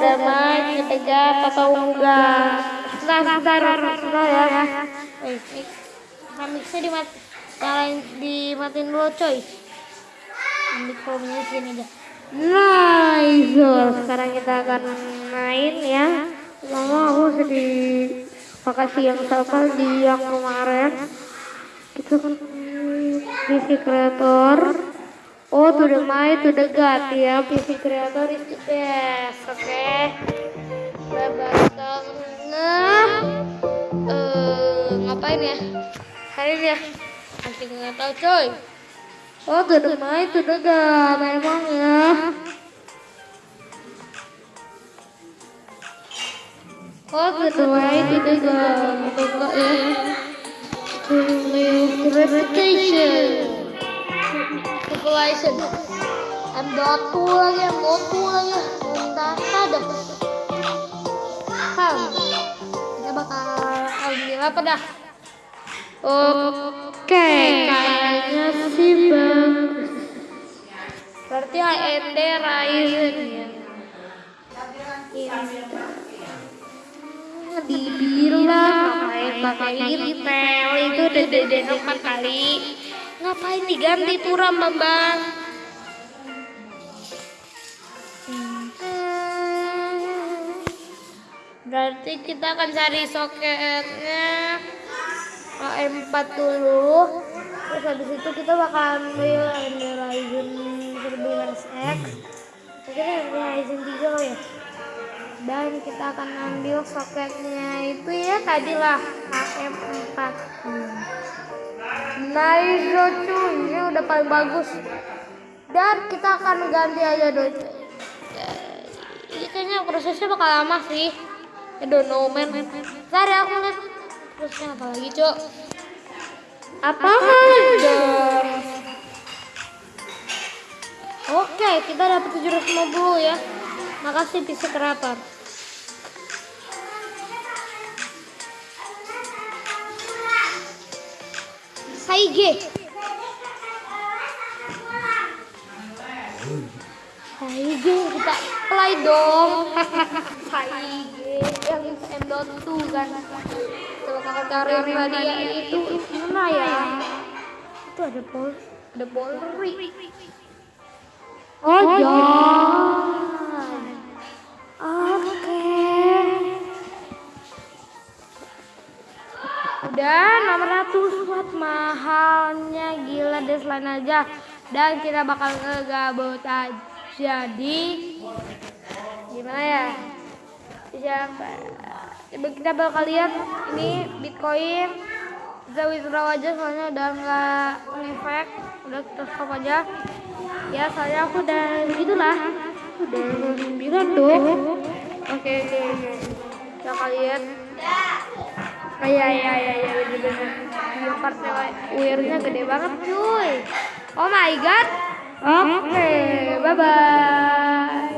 Main ketegap atau enggak? Sebentar, sebentar, sebentar ya. Eh, mik mixnya dimat nyalain dimatiin dulu coy. Volumenya sini aja. Nice. Sekarang kita akan main ya. Lama aku sedih. Makasih yang sama di yang kemarin. Kita kan PC Creator. Oh, to the might, to the god ya. PC Creator is the best. Oke. Okay. Lebar tengah. Eh, ngapain ya? Hari ini ya? Nanti nggak tahu coy. Oh, to the might, to the god. Memang ya. Oh, to the might, to the god. Enggak ya. To live reputation. Population. M dot lagi, M dot lagi. Entah ada. Ham. Kita bakal ambil apa dah? Oke, kayaknya sih bagus. Berarti AND Ryzen ya. Dibilang ngapain pakai Intel itu udah deden empat kali. Ngapain diganti turam bang? Berarti kita akan cari soketnya AM4 dulu. Terus habis itu kita bakal ambil Ryzen 1100X. Mungkin Ryzen 3 kali ya. Dan kita akan ambil soketnya itu ya tadi lah AM4. Hmm. Nice cuy, ini udah paling bagus. Dan kita akan ganti aja dong. Ini kayaknya prosesnya bakal lama sih. I don't know man. Ntar ya aku lihat prosesnya apa lagi cok. Apa aja? Oke, kita dapat 750 ya. Makasih PC Creator. Saige. Saige kita play dong. Saige yang M.2 kan. Coba kakak cari tadi ya itu mana ya? Itu ada pol, ada polri. Oh, jangan. Udah 600 watt mahalnya gila deadline aja. Dan kita bakal ngegabut aja jadi gimana ya? Siapa? Kita bakal lihat ini bitcoin kita withdraw aja soalnya udah nggak ngefek udah kita stop aja. Ya soalnya aku udah gitulah udah sembilan dong oke oke oke. Kita kalian Oh, iya iya iya iya bener bener. Yang partnya weirnya gede banget cuy. Oh my god. Oke, okay, bye bye.